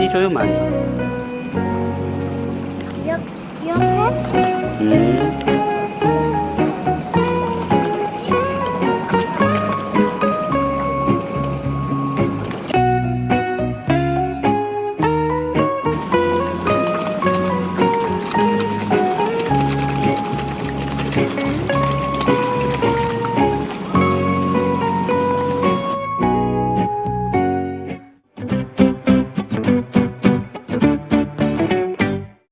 많이 줘요 많이 이렇게? 음.